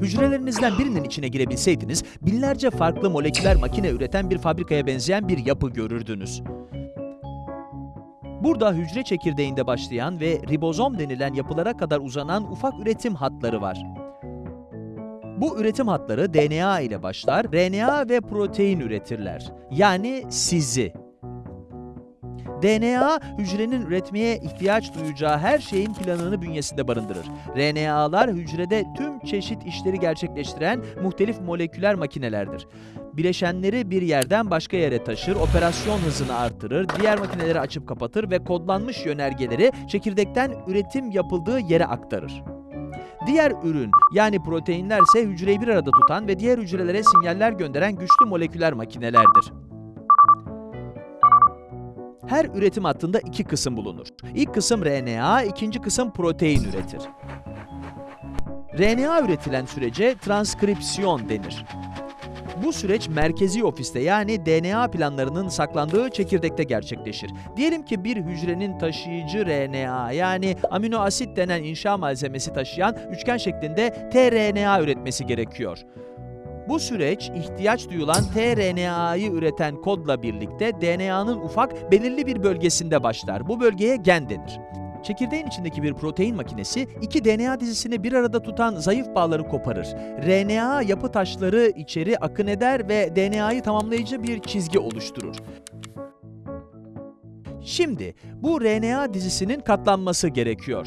Hücrelerinizden birinin içine girebilseydiniz, binlerce farklı moleküler makine üreten bir fabrikaya benzeyen bir yapı görürdünüz. Burada hücre çekirdeğinde başlayan ve ribozom denilen yapılara kadar uzanan ufak üretim hatları var. Bu üretim hatları DNA ile başlar, RNA ve protein üretirler. Yani sizi. DNA, hücrenin üretmeye ihtiyaç duyacağı her şeyin planını bünyesinde barındırır. RNA'lar hücrede tüm çeşit işleri gerçekleştiren muhtelif moleküler makinelerdir. Bileşenleri bir yerden başka yere taşır, operasyon hızını artırır, diğer makineleri açıp kapatır ve kodlanmış yönergeleri çekirdekten üretim yapıldığı yere aktarır. Diğer ürün yani proteinler ise hücreyi bir arada tutan ve diğer hücrelere sinyaller gönderen güçlü moleküler makinelerdir. Her üretim hattında iki kısım bulunur. İlk kısım RNA, ikinci kısım protein üretir. RNA üretilen sürece transkripsiyon denir. Bu süreç merkezi ofiste yani DNA planlarının saklandığı çekirdekte gerçekleşir. Diyelim ki bir hücrenin taşıyıcı RNA yani amino asit denen inşa malzemesi taşıyan üçgen şeklinde tRNA üretmesi gerekiyor. Bu süreç ihtiyaç duyulan tRNA'yı üreten kodla birlikte DNA'nın ufak belirli bir bölgesinde başlar. Bu bölgeye gen denir. Çekirdeğin içindeki bir protein makinesi iki DNA dizisini bir arada tutan zayıf bağları koparır. RNA yapı taşları içeri akın eder ve DNA'yı tamamlayıcı bir çizgi oluşturur. Şimdi bu RNA dizisinin katlanması gerekiyor.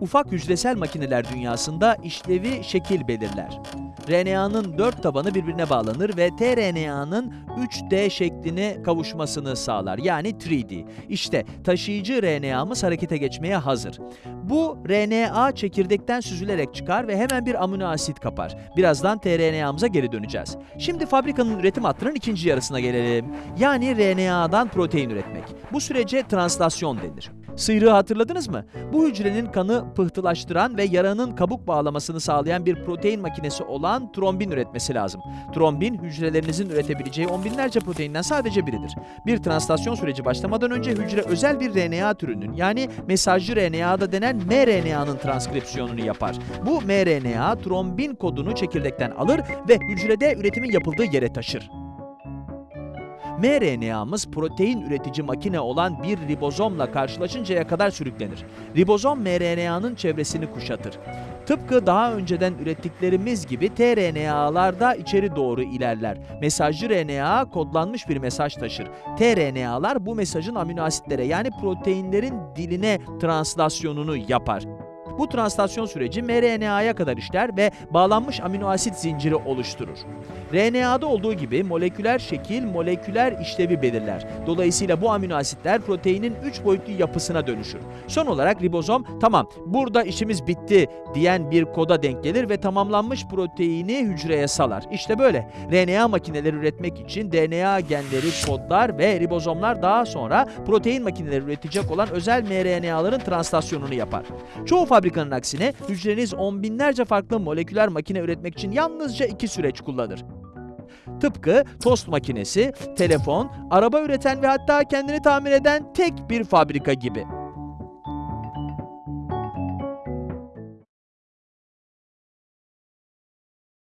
Ufak hücresel makineler dünyasında işlevi şekil belirler. RNA'nın dört tabanı birbirine bağlanır ve tRNA'nın 3D şekline kavuşmasını sağlar. Yani 3D. İşte taşıyıcı RNA'mız harekete geçmeye hazır. Bu RNA çekirdekten süzülerek çıkar ve hemen bir amino asit kapar. Birazdan tRNA'mıza geri döneceğiz. Şimdi fabrikanın üretim hattının ikinci yarısına gelelim. Yani RNA'dan protein üretmek. Bu sürece translasyon denir. Sıyrığı hatırladınız mı? Bu hücrenin kanı pıhtılaştıran ve yaranın kabuk bağlamasını sağlayan bir protein makinesi olan trombin üretmesi lazım. Trombin, hücrelerinizin üretebileceği on binlerce proteinden sadece biridir. Bir translasyon süreci başlamadan önce hücre özel bir RNA türünün yani mesajcı RNA'da denen mRNA'nın transkripsiyonunu yapar. Bu mRNA, trombin kodunu çekirdekten alır ve hücrede üretimin yapıldığı yere taşır mRNA'mız protein üretici makine olan bir ribozomla karşılaşıncaya kadar sürüklenir. Ribozom mRNA'nın çevresini kuşatır. Tıpkı daha önceden ürettiklerimiz gibi tRNA'lar da içeri doğru ilerler. Mesajcı RNA kodlanmış bir mesaj taşır. tRNA'lar bu mesajın amino asitlere yani proteinlerin diline translasyonunu yapar. Bu translasyon süreci mRNA'ya kadar işler ve bağlanmış amino asit zinciri oluşturur. RNA'da olduğu gibi moleküler şekil moleküler işlevi belirler. Dolayısıyla bu amino asitler proteinin 3 boyutlu yapısına dönüşür. Son olarak ribozom tamam burada işimiz bitti diyen bir koda denk gelir ve tamamlanmış proteini hücreye salar. İşte böyle. RNA makineleri üretmek için DNA genleri kodlar ve ribozomlar daha sonra protein makineleri üretecek olan özel mRNA'ların translasyonunu yapar. Çoğu fabrikanın aksine hücreniz on binlerce farklı moleküler makine üretmek için yalnızca iki süreç kullanır. Tıpkı tost makinesi, telefon, araba üreten ve hatta kendini tamir eden tek bir fabrika gibi.